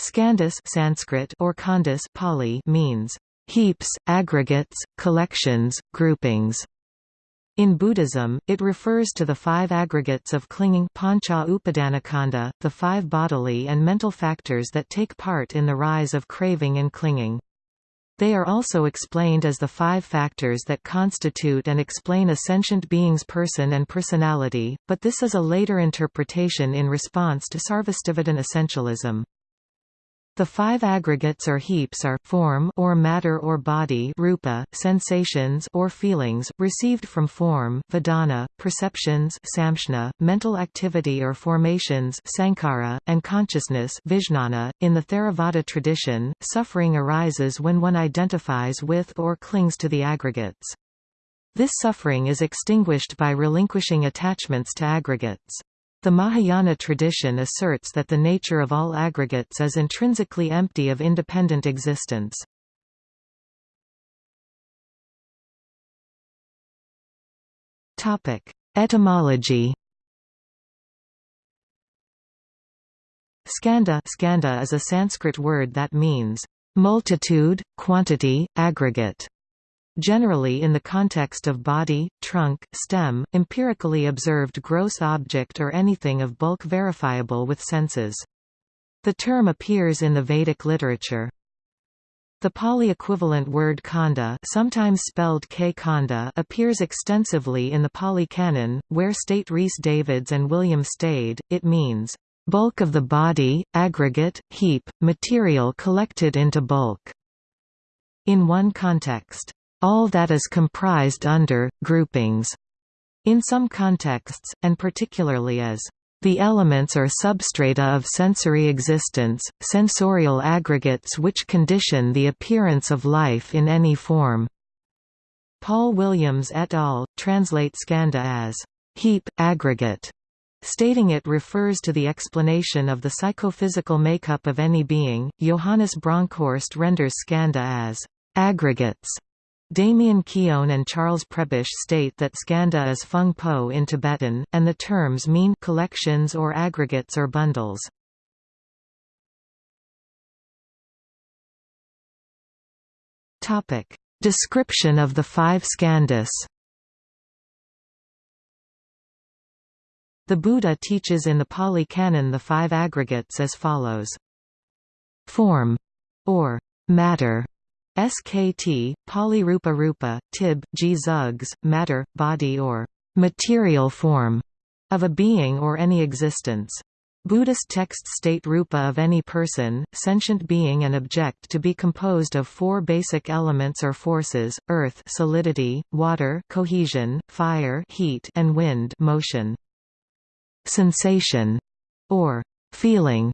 Skandhas Sanskrit or khandhas Pali means heaps, aggregates, collections, groupings. In Buddhism, it refers to the five aggregates of clinging pancha upadanakanda, the five bodily and mental factors that take part in the rise of craving and clinging. They are also explained as the five factors that constitute and explain a sentient being's person and personality, but this is a later interpretation in response to Sarvastivadin essentialism. The five aggregates or heaps are form or matter or body rupa, sensations or feelings, received from form vedana, perceptions samshna, mental activity or formations sankhara, and consciousness vijnana. .In the Theravada tradition, suffering arises when one identifies with or clings to the aggregates. This suffering is extinguished by relinquishing attachments to aggregates. The Mahayana tradition asserts that the nature of all aggregates is intrinsically empty of independent existence. Etymology Skanda, skandha is a Sanskrit word that means multitude, quantity, aggregate generally in the context of body, trunk, stem, empirically observed gross object or anything of bulk verifiable with senses. The term appears in the Vedic literature. The Pali equivalent word khanda sometimes spelled K khanda appears extensively in the Pali Canon, where state Rhys Davids and William Stede, it means, "...bulk of the body, aggregate, heap, material collected into bulk." In one context, all that is comprised under, groupings, in some contexts, and particularly as the elements or substrata of sensory existence, sensorial aggregates which condition the appearance of life in any form. Paul Williams et al. translate skanda as heap, aggregate, stating it refers to the explanation of the psychophysical makeup of any being. Johannes Bronkhorst renders skanda as aggregates Damien Keown and Charles Prebish state that skanda is fung po in Tibetan, and the terms mean collections or aggregates or bundles. Description of the five skandhas The Buddha teaches in the Pali Canon the five aggregates as follows. Form, or matter, SKT, polyrupa rupa, tib, g zugs, matter, body or material form of a being or any existence. Buddhist texts state rupa of any person, sentient being and object to be composed of four basic elements or forces, earth solidity, water cohesion, fire heat and wind motion. Sensation, or feeling,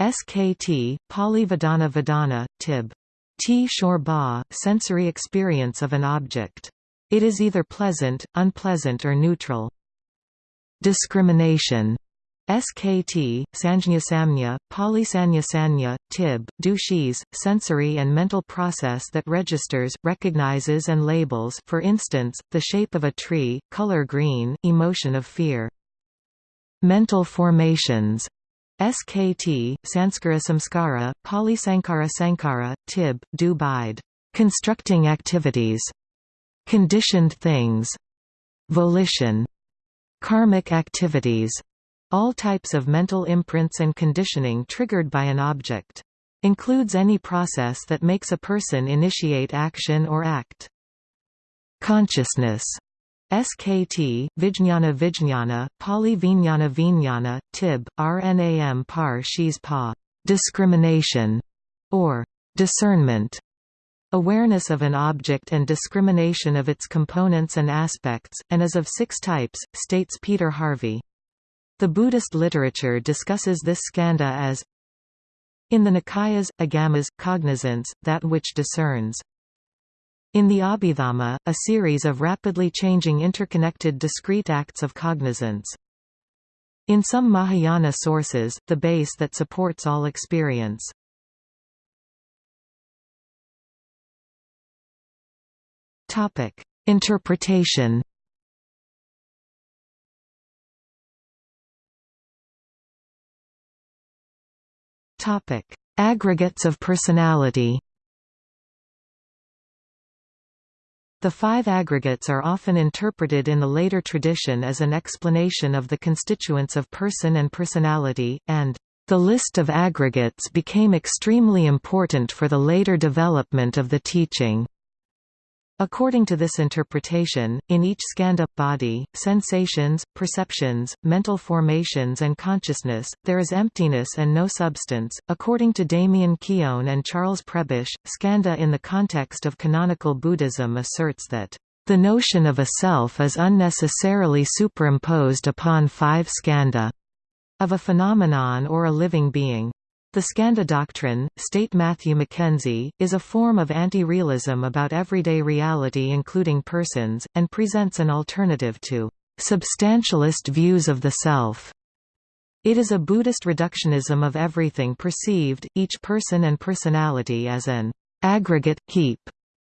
SKT, Pali Vedana Vedana, Tib. T. Shorba, sensory experience of an object. It is either pleasant, unpleasant or neutral. Discrimination SKT, Sanjnasamnya, Polysanyasanya, Tib, Dushis, sensory and mental process that registers, recognizes and labels for instance, the shape of a tree, color green, emotion of fear. Mental formations SKT, Sanskara Samskara, Polysankara Sankara, Tib, do bide. Constructing activities. Conditioned things. Volition. Karmic activities. All types of mental imprints and conditioning triggered by an object. Includes any process that makes a person initiate action or act. Consciousness SKT, Vijnana Vijnana, Pali Vijnana Vijnana, Tib, RNAM par Shis pa, discrimination, or discernment, awareness of an object and discrimination of its components and aspects, and is of six types, states Peter Harvey. The Buddhist literature discusses this skanda as in the Nikayas, agamas, cognizance, that which discerns. In the Abhidhamma, a series of rapidly changing interconnected discrete acts of cognizance. In some Mahayana sources, the base that supports all experience. Topic: Interpretation. Topic: Aggregates of personality The five aggregates are often interpreted in the later tradition as an explanation of the constituents of person and personality, and the list of aggregates became extremely important for the later development of the teaching. According to this interpretation, in each skandha body, sensations, perceptions, mental formations and consciousness, there is emptiness and no substance. According to Damien Keown and Charles Prebish, skanda in the context of canonical Buddhism asserts that the notion of a self is unnecessarily superimposed upon five skandha of a phenomenon or a living being. The Skandha doctrine, state Matthew Mackenzie, is a form of anti-realism about everyday reality including persons, and presents an alternative to substantialist views of the self. It is a Buddhist reductionism of everything perceived, each person and personality as an aggregate, heap,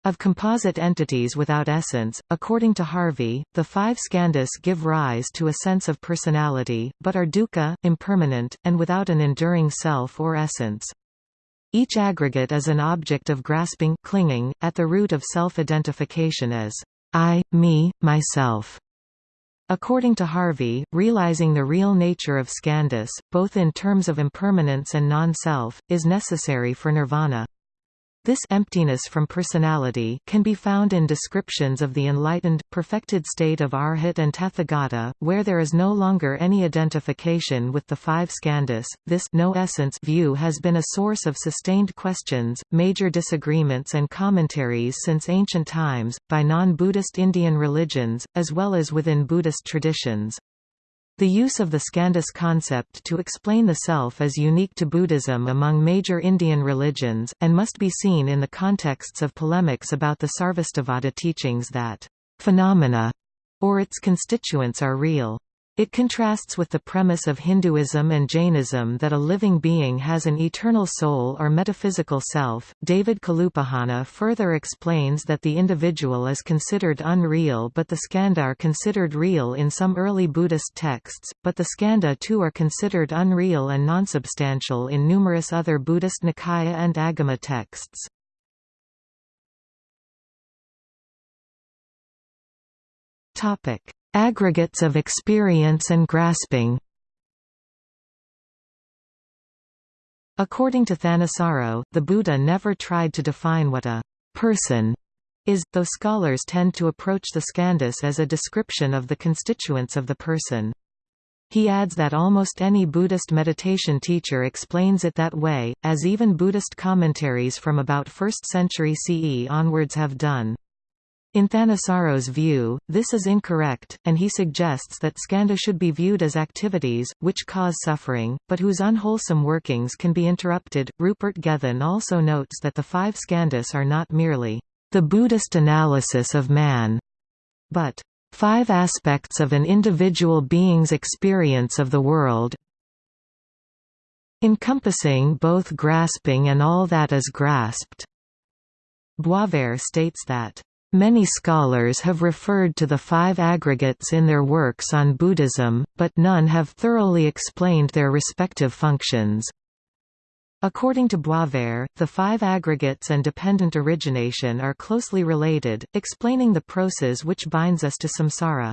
of composite entities without essence, according to Harvey, the five skandhas give rise to a sense of personality, but are dukkha, impermanent, and without an enduring self or essence. Each aggregate is an object of grasping clinging, at the root of self-identification as I, me, myself. According to Harvey, realizing the real nature of skandhas, both in terms of impermanence and non-self, is necessary for nirvana. This emptiness from personality can be found in descriptions of the enlightened, perfected state of Arhat and Tathagata, where there is no longer any identification with the five skandhas. This no essence view has been a source of sustained questions, major disagreements and commentaries since ancient times, by non-Buddhist Indian religions, as well as within Buddhist traditions. The use of the skandhas concept to explain the self is unique to Buddhism among major Indian religions, and must be seen in the contexts of polemics about the Sarvastivada teachings that phenomena or its constituents are real. It contrasts with the premise of Hinduism and Jainism that a living being has an eternal soul or metaphysical self. David Kalupahana further explains that the individual is considered unreal but the skandha are considered real in some early Buddhist texts, but the skandha too are considered unreal and nonsubstantial in numerous other Buddhist Nikaya and Agama texts. Topic Aggregates of experience and grasping According to Thanissaro, the Buddha never tried to define what a person is, though scholars tend to approach the skandhas as a description of the constituents of the person. He adds that almost any Buddhist meditation teacher explains it that way, as even Buddhist commentaries from about 1st century CE onwards have done. In Thanissaro's view, this is incorrect, and he suggests that skandha should be viewed as activities, which cause suffering, but whose unwholesome workings can be interrupted. Rupert Gethin also notes that the five skandhas are not merely the Buddhist analysis of man, but five aspects of an individual being's experience of the world, encompassing both grasping and all that is grasped. Boisvert states that Many scholars have referred to the five aggregates in their works on Buddhism, but none have thoroughly explained their respective functions. According to Boisvert, the five aggregates and dependent origination are closely related, explaining the process which binds us to samsara.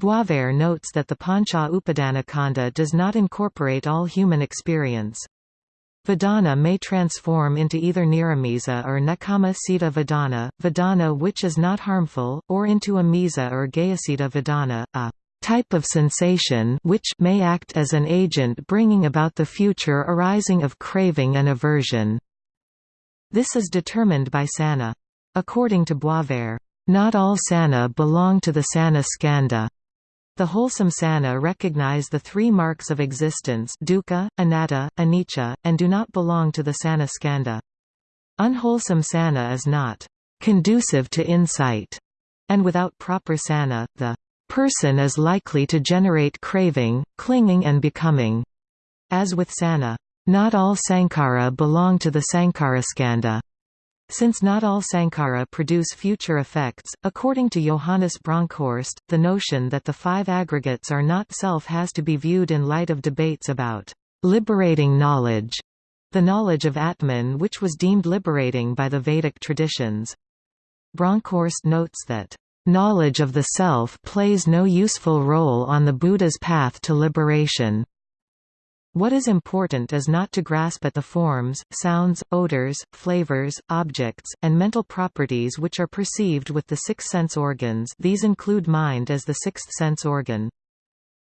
Boisvert notes that the Pancha Upadana does not incorporate all human experience. Vedana may transform into either Niramisa or Nekama Sita Vedana, Vedana which is not harmful, or into Amisa or Gayasita Vedana, a type of sensation which may act as an agent bringing about the future arising of craving and aversion. This is determined by Sana. According to Boisvert, not all Sana belong to the Sana skandha. The wholesome sana recognize the three marks of existence dukkha, anatta, anicca, and do not belong to the sana skanda. Unwholesome sana is not conducive to insight, and without proper sana, the person is likely to generate craving, clinging and becoming. As with sana, not all sankhara belong to the sankharaskandha. Since not all sankhara produce future effects, according to Johannes Bronkhorst, the notion that the five aggregates are not self has to be viewed in light of debates about liberating knowledge the knowledge of Atman which was deemed liberating by the Vedic traditions. Bronkhorst notes that, "...knowledge of the self plays no useful role on the Buddha's path to liberation." What is important is not to grasp at the forms, sounds, odors, flavors, objects, and mental properties which are perceived with the six sense organs these include mind as the sixth sense organ.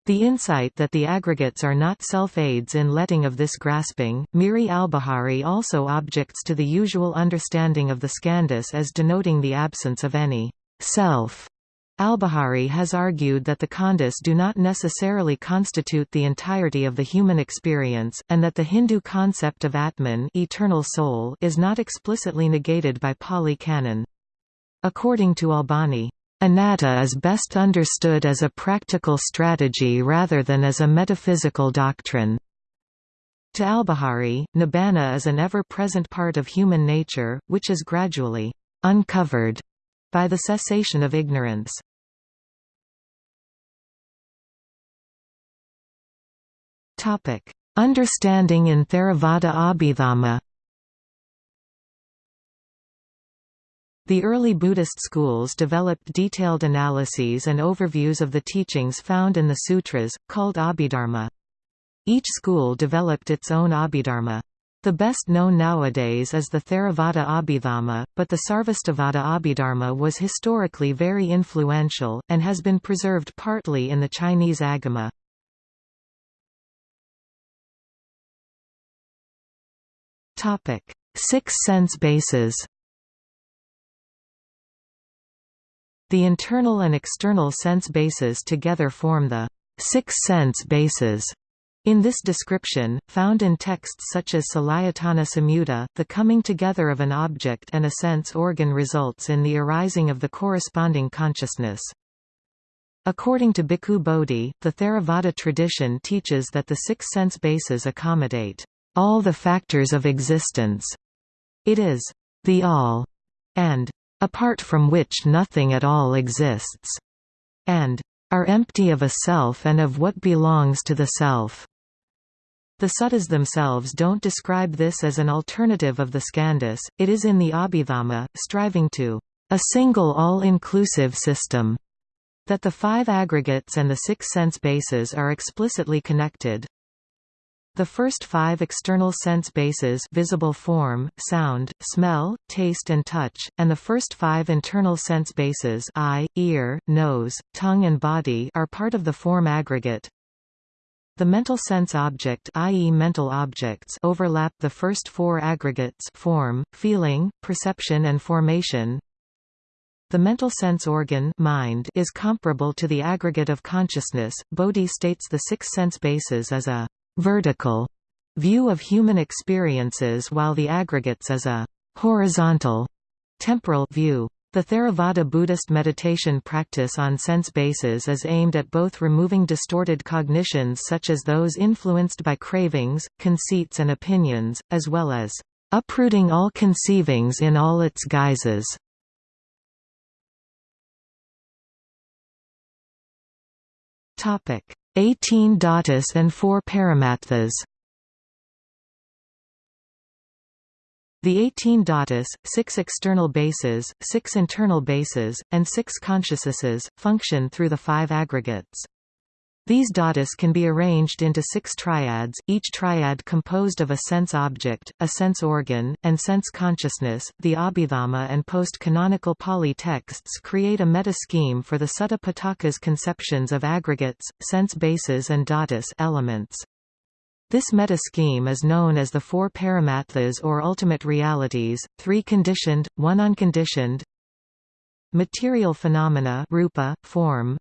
The insight that the aggregates are not self-aids in letting of this grasping, Miri Albahari also objects to the usual understanding of the skandhas as denoting the absence of any self Albahari has argued that the khandhas do not necessarily constitute the entirety of the human experience, and that the Hindu concept of Atman eternal soul is not explicitly negated by Pali Canon. According to Albahari, Anatta is best understood as a practical strategy rather than as a metaphysical doctrine. To Albahari, nibbana is an ever-present part of human nature, which is gradually uncovered by the cessation of ignorance. Topic: Understanding in Theravada Abhidhamma. The early Buddhist schools developed detailed analyses and overviews of the teachings found in the sutras, called Abhidharma. Each school developed its own Abhidharma. The best known nowadays is the Theravada Abhidhamma, but the Sarvastivada Abhidharma was historically very influential, and has been preserved partly in the Chinese Agama. Six sense bases. The internal and external sense bases together form the six sense bases. In this description, found in texts such as Salayatana Samyutta, the coming together of an object and a sense organ results in the arising of the corresponding consciousness. According to Bhikkhu Bodhi, the Theravada tradition teaches that the six sense bases accommodate all the factors of existence. It is the all, and apart from which nothing at all exists, and are empty of a self and of what belongs to the self. The suttas themselves don't describe this as an alternative of the skandhas, it is in the Abhidhamma, striving to a single all-inclusive system, that the five aggregates and the six sense bases are explicitly connected. The first five external sense bases visible form, sound, smell, taste and touch, and the first five internal sense bases eye, ear, nose, tongue and body are part of the form aggregate. The mental sense object i.e. mental objects overlap the first four aggregates form, feeling, perception and formation. The mental sense organ mind is comparable to the aggregate of consciousness. Bodhi states the six sense bases as a vertical view of human experiences while the aggregates as a horizontal temporal view. The Theravada Buddhist meditation practice on sense bases is aimed at both removing distorted cognitions such as those influenced by cravings, conceits and opinions, as well as uprooting all conceivings in all its guises. Topic: 18 dhatus and 4 paramatthas. The 18 dhatus, 6 external bases, 6 internal bases, and 6 consciousnesses, function through the five aggregates. These dhatus can be arranged into six triads, each triad composed of a sense object, a sense organ, and sense consciousness. The Abhidhamma and post-canonical Pali texts create a meta-scheme for the Sutta Pitaka's conceptions of aggregates, sense bases and dhatus elements. This meta-scheme is known as the four paramatthas or ultimate realities, three conditioned, one unconditioned, material phenomena rupa, form,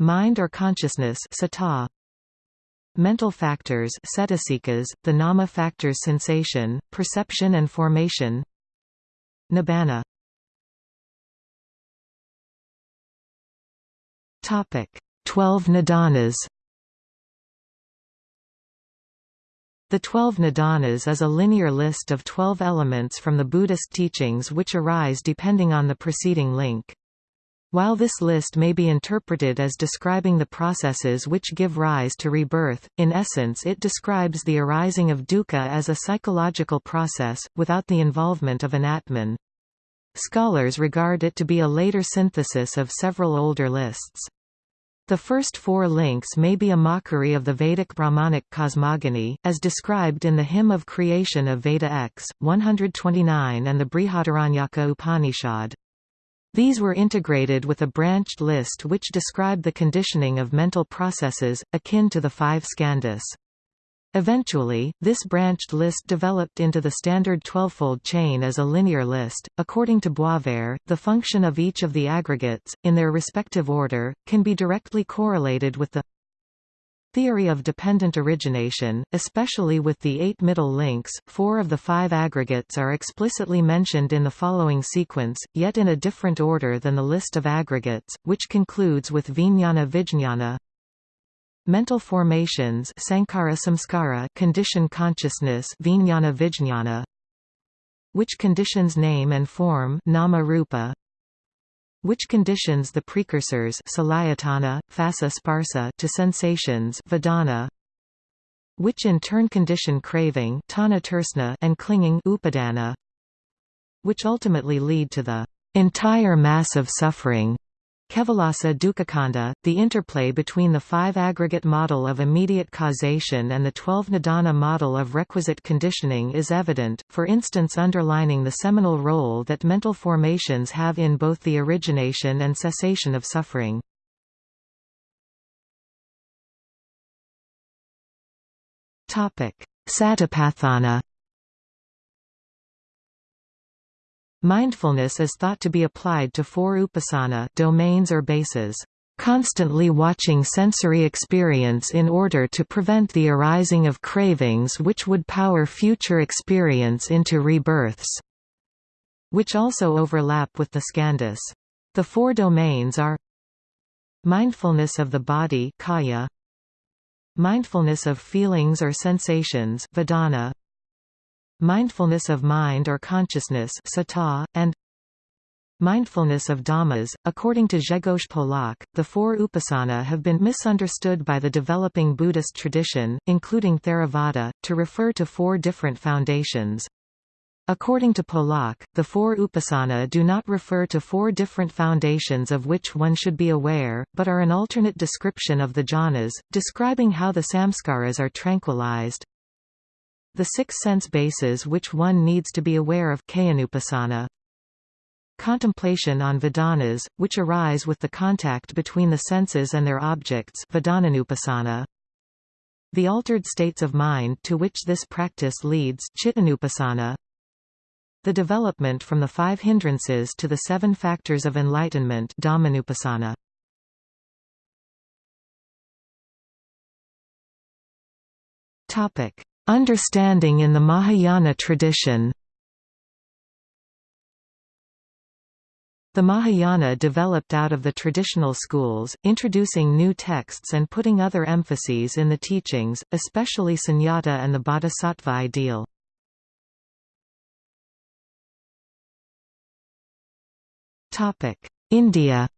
Mind or consciousness sata. Mental factors cetasikas, the nama factors sensation, perception and formation. Nibbana. Twelve nidanas The Twelve Nidanas is a linear list of twelve elements from the Buddhist teachings which arise depending on the preceding link. While this list may be interpreted as describing the processes which give rise to rebirth, in essence it describes the arising of dukkha as a psychological process, without the involvement of an atman. Scholars regard it to be a later synthesis of several older lists. The first four links may be a mockery of the Vedic Brahmanic cosmogony, as described in the Hymn of Creation of Veda X, 129 and the Brihadaranyaka Upanishad. These were integrated with a branched list which described the conditioning of mental processes, akin to the five skandhas. Eventually, this branched list developed into the standard twelvefold chain as a linear list. According to Boisvert, the function of each of the aggregates, in their respective order, can be directly correlated with the theory of dependent origination, especially with the eight middle links. Four of the five aggregates are explicitly mentioned in the following sequence, yet in a different order than the list of aggregates, which concludes with Vijnana Vijnana. Mental formations Sankhara Samskara condition consciousness Vijnana Vijnana which conditions name and form nama rupa which conditions the precursors salayatana, phassa sparsa to sensations vedana, which in turn condition craving tana and clinging upadana, which ultimately lead to the entire mass of suffering Kevalasa Dukkakanda, the interplay between the five aggregate model of immediate causation and the twelve nidana model of requisite conditioning is evident, for instance underlining the seminal role that mental formations have in both the origination and cessation of suffering. Satipatthana Mindfulness is thought to be applied to four upasana domains or bases, constantly watching sensory experience in order to prevent the arising of cravings which would power future experience into rebirths, which also overlap with the skandhas. The four domains are mindfulness of the body kaya, mindfulness of feelings or sensations vedana, mindfulness of mind or consciousness sata, and Mindfulness of Dhammas. According to Grzegorz Polak, the four upasana have been misunderstood by the developing Buddhist tradition, including Theravada, to refer to four different foundations. According to Polak, the four upasana do not refer to four different foundations of which one should be aware, but are an alternate description of the jhanas, describing how the samskaras are tranquilized. The six sense bases which one needs to be aware of. Contemplation on Vedanas, which arise with the contact between the senses and their objects Vedananupasana. The altered states of mind to which this practice leads Chittanupasana. The development from the five hindrances to the seven factors of enlightenment Dhammanupasana. Topic: Understanding in the Mahayana tradition The Mahayana developed out of the traditional schools, introducing new texts and putting other emphases in the teachings, especially sunyata and the bodhisattva ideal. India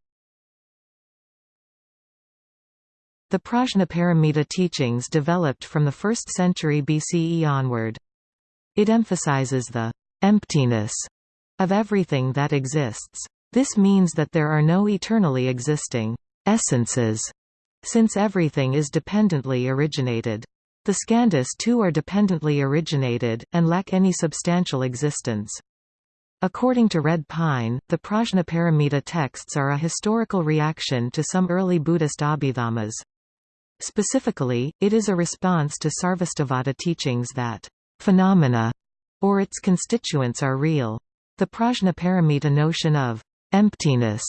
The Prajnaparamita teachings developed from the 1st century BCE onward. It emphasizes the emptiness of everything that exists. This means that there are no eternally existing essences, since everything is dependently originated. The skandhas too are dependently originated, and lack any substantial existence. According to Red Pine, the Prajnaparamita texts are a historical reaction to some early Buddhist abhidhammas. Specifically, it is a response to Sarvastivada teachings that phenomena or its constituents are real. The Prajnaparamita notion of emptiness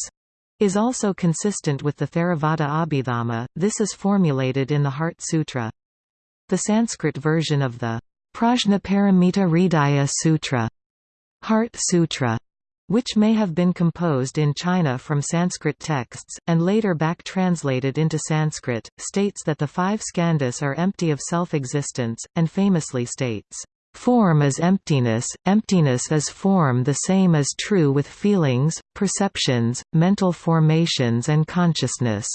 is also consistent with the Theravada Abhidhamma, this is formulated in the Heart Sutra. The Sanskrit version of the Prajnaparamita Hridaya Sutra, Heart Sutra which may have been composed in China from Sanskrit texts, and later back-translated into Sanskrit, states that the five skandhas are empty of self-existence, and famously states, Form is emptiness, emptiness is form the same is true with feelings, perceptions, mental formations and consciousness.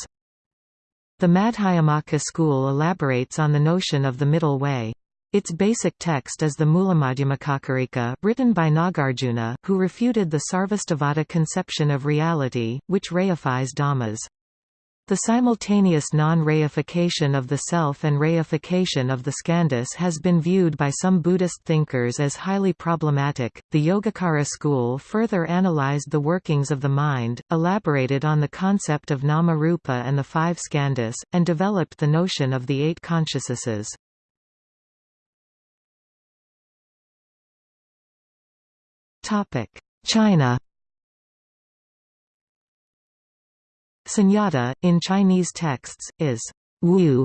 The Madhyamaka school elaborates on the notion of the middle way. Its basic text is the Mulamadhyamakakarika, written by Nagarjuna, who refuted the Sarvastivada conception of reality, which reifies dhammas. The simultaneous non-reification of the self and reification of the skandhas has been viewed by some Buddhist thinkers as highly problematic. The Yogacara school further analyzed the workings of the mind, elaborated on the concept of nama-rupa and the five skandhas, and developed the notion of the eight consciousnesses. China Sunyata, in Chinese texts, is wu,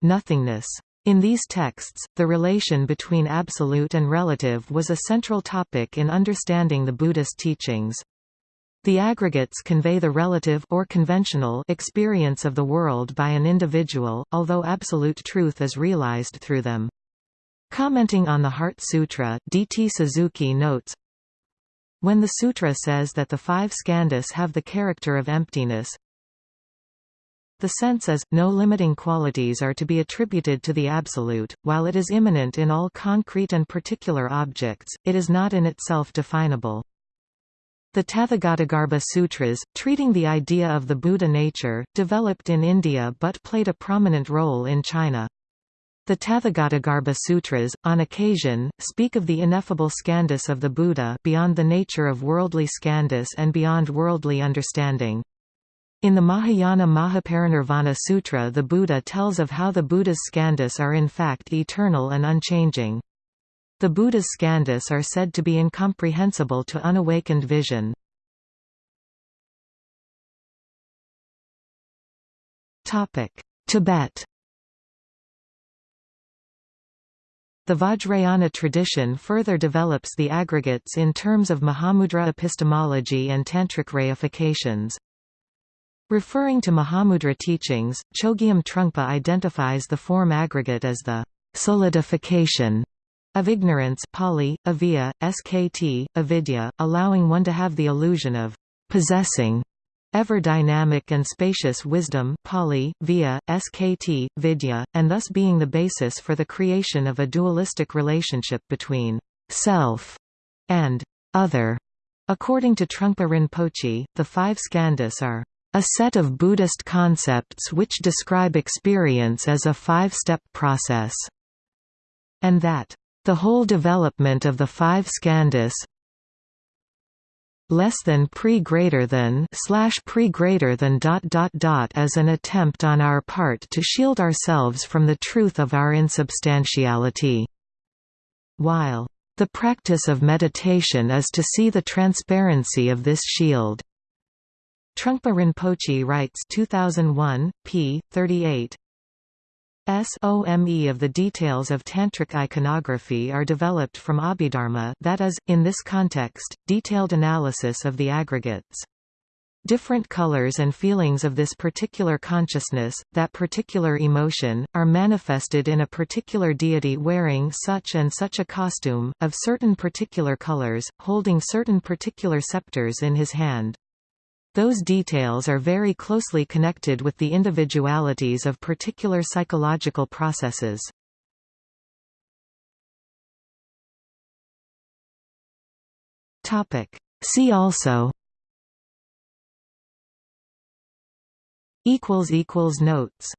nothingness. In these texts, the relation between absolute and relative was a central topic in understanding the Buddhist teachings. The aggregates convey the relative or conventional experience of the world by an individual, although absolute truth is realized through them. Commenting on the Heart Sutra, D. T. Suzuki notes, When the sutra says that the five skandhas have the character of emptiness, the sense is, no limiting qualities are to be attributed to the Absolute, while it is immanent in all concrete and particular objects, it is not in itself definable. The Tathagatagarbha Sutras, treating the idea of the Buddha nature, developed in India but played a prominent role in China. The Tathagatagarbha Sutras, on occasion, speak of the ineffable skandhas of the Buddha beyond the nature of worldly skandhas and beyond worldly understanding. In the Mahayana Mahaparinirvana Sutra the Buddha tells of how the Buddha's skandhas are in fact eternal and unchanging. The Buddha's skandhas are said to be incomprehensible to unawakened vision. Tibet The Vajrayana tradition further develops the aggregates in terms of Mahamudra epistemology and Tantric reifications. Referring to Mahamudra teachings, Chogyam Trungpa identifies the form aggregate as the solidification of ignorance Pali, avijja, skt, avidya, allowing one to have the illusion of possessing ever dynamic and spacious wisdom Pali, via, skt, vidya, and thus being the basis for the creation of a dualistic relationship between self and other. According to Trungpa Rinpoche, the five skandhas are a set of Buddhist concepts which describe experience as a five-step process, and that the whole development of the five skandhas less than pre greater than slash pre greater than dot dot dot as an attempt on our part to shield ourselves from the truth of our insubstantiality. While the practice of meditation is to see the transparency of this shield. Trungpa Rinpoche writes 2001, p. 38, SOME of the details of Tantric iconography are developed from Abhidharma that is, in this context, detailed analysis of the aggregates. Different colors and feelings of this particular consciousness, that particular emotion, are manifested in a particular deity wearing such and such a costume, of certain particular colors, holding certain particular scepters in his hand. Those details are very closely connected with the individualities of particular psychological processes. See also. Notes